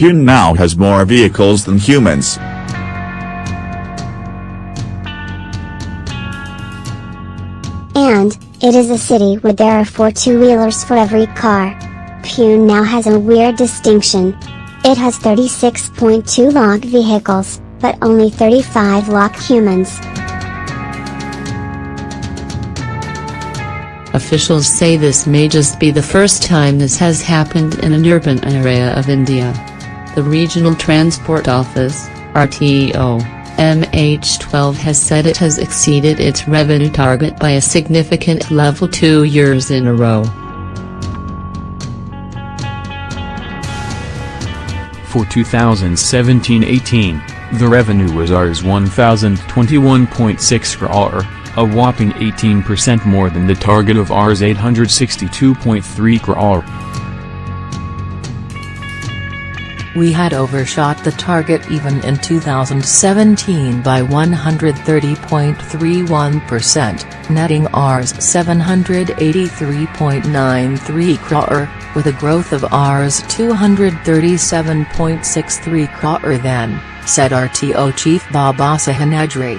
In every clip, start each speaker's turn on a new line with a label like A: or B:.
A: Pune now has more vehicles than humans.
B: And, it is a city where there are four two-wheelers for every car. Pune now has a weird distinction. It has 36.2 lakh vehicles, but only 35 lakh humans.
C: Officials say this may just be the first time this has happened in an urban area of India. The Regional Transport Office, RTO, MH12 has said it has exceeded its revenue target by a significant level two years in a row.
D: For 2017-18, the revenue was Rs 1021.6 crore, a whopping 18% more than the target of Rs 862.3 crore.
E: We had overshot the target even in 2017 by 130.31%, netting Rs 783.93 crore, with a growth of Rs 237.63 crore then, said RTO chief Babasaheb Ajri.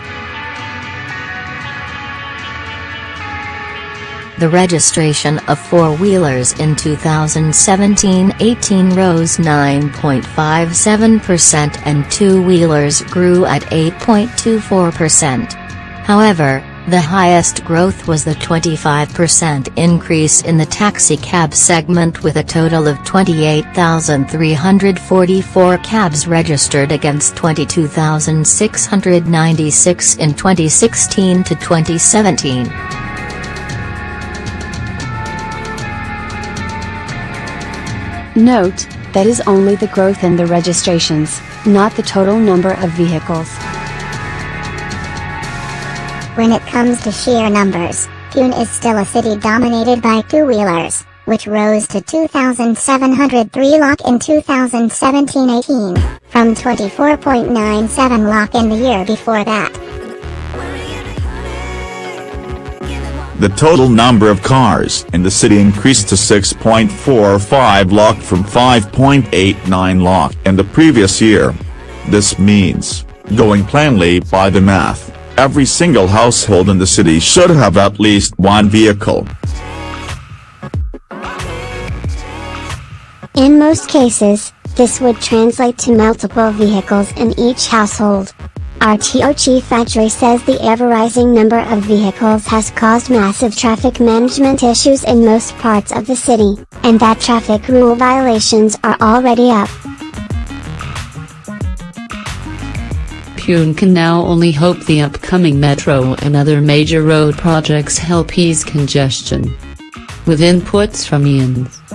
F: The registration of four-wheelers in 2017-18 rose 9.57% and two-wheelers grew at 8.24%. However, the highest growth was the 25% increase in the taxi-cab segment with a total of 28,344 cabs registered against 22,696 in 2016 to 2017.
G: Note, that is only the growth in the registrations, not the total number of vehicles.
H: When it comes to sheer numbers, Pune is still a city dominated by two-wheelers, which rose to 2,703 lakh in 2017-18, from 24.97 lakh in the year before that.
A: The total number of cars in the city increased to 6.45 lakh from 5.89 lakh in the previous year. This means, going plainly by the math, every single household in the city should have at least one vehicle.
B: In most cases, this would translate to multiple vehicles in each household. RTO Chief Ajri says the ever-rising number of vehicles has caused massive traffic management issues in most parts of the city, and that traffic rule violations are already up.
C: Pune can now only hope the upcoming metro and other major road projects help ease congestion. With inputs from IANS.